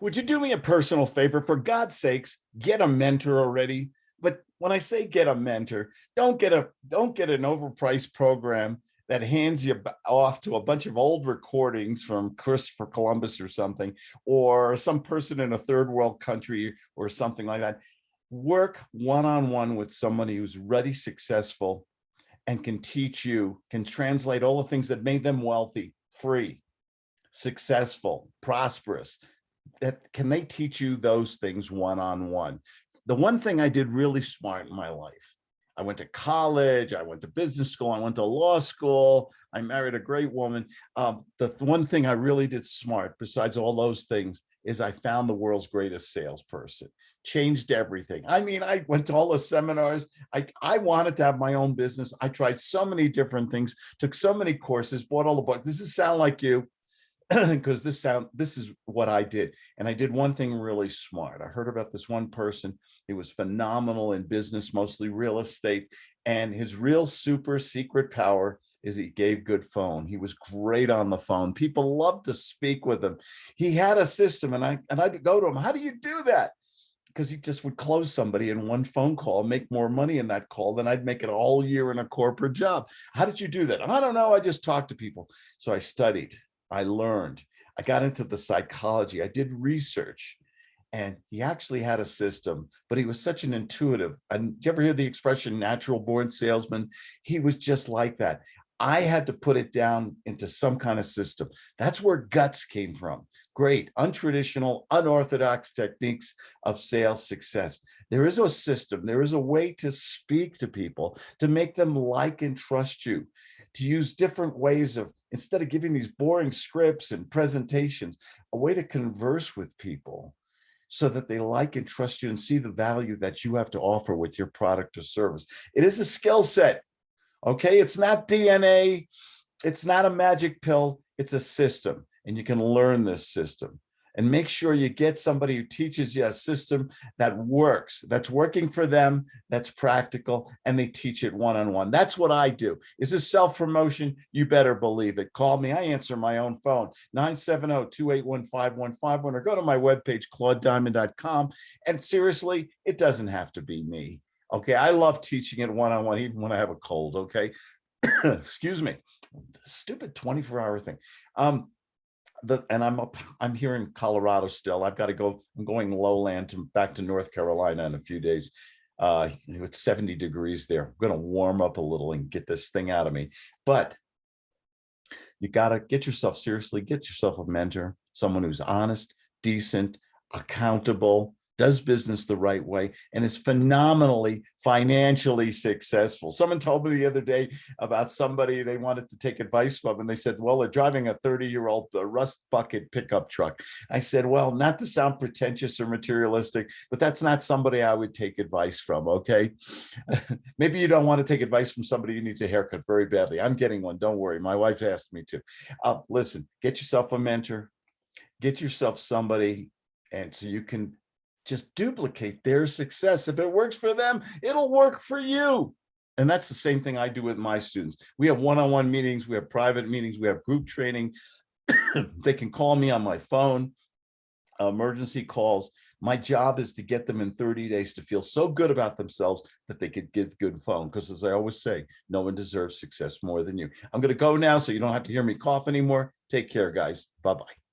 Would you do me a personal favor? For God's sakes, get a mentor already. But when I say get a mentor, don't get a don't get an overpriced program that hands you off to a bunch of old recordings from Christopher Columbus or something, or some person in a third world country or something like that. Work one-on-one with somebody who's ready, successful, and can teach you, can translate all the things that made them wealthy, free, successful, prosperous, that can they teach you those things one-on-one? The one thing I did really smart in my life, I went to college, I went to business school, I went to law school, I married a great woman. Um, the th- one thing I really did smart, besides all those things, is I found the world's greatest salesperson. Changed everything. I mean, I went to all the seminars. I, I wanted to have my own business. I tried so many different things, took so many courses, bought all the books. Does this sound like you? because this sound this is what I did. And I did one thing really smart. I heard about this one person. He was phenomenal in business, mostly real estate. And his real super secret power is he gave good phone. He was great on the phone. People loved to speak with him. He had a system, and I and I'd go to him, how do you do that? Because he just would close somebody in one phone call, make more money in that call than I'd make it all year in a corporate job. How did you do that? I don't know. I just talked to people. So I studied I learned. I got into the psychology. I did research. And he actually had a system, but he was such an intuitive. And you ever hear the expression natural born salesman? He was just like that. I had to put it down into some kind of system. That's where guts came from. Great, untraditional, unorthodox techniques of sales success. There is a system, there is a way to speak to people, to make them like and trust you, to use different ways of instead of giving these boring scripts and presentations, a way to converse with people so that they like and trust you and see the value that you have to offer with your product or service. It is a skill set. Okay. It's not DNA. It's not a magic pill. It's a system and you can learn this system and make sure you get somebody who teaches you a system that works, that's working for them, that's practical, and they teach it one-on-one. That's what I do. Is this self-promotion? You better believe it. Call me. I answer my own phone, 970-281-5151, or go to my webpage, claudediamond.com. And seriously, it doesn't have to be me. Okay, I love teaching it one-on-one, even when I have a cold, okay? Excuse me. Stupid 24-hour thing. Um, the and I'm up, I'm here in Colorado still. I've got to go, I'm going lowland to back to North Carolina in a few days. Uh, it's 70 degrees there. I'm going to warm up a little and get this thing out of me. But you got to get yourself seriously, get yourself a mentor, someone who's honest, decent, accountable, does business the right way, and is phenomenally financially successful. Someone told me the other day about somebody they wanted to take advice from, and they said, well, they're driving a 30-year-old uh, rust bucket pickup truck. I said, well, not to sound pretentious or materialistic, but that's not somebody I would take advice from, okay? Maybe you don't want to take advice from somebody who needs a haircut very badly. I'm getting one, don't worry. My wife asked me to. Uh, listen, get yourself a mentor, get yourself somebody and so you can just duplicate their success. If it works for them, it'll work for you. And that's the same thing I do with my students. We have one-on-one -on -one meetings, we have private meetings, we have group training. they can call me on my phone, emergency calls. My job is to get them in 30 days to feel so good about themselves that they could give good phone. Because as I always say, no one deserves success more than you. I'm going to go now so you don't have to hear me cough anymore. Take care, guys. Bye-bye.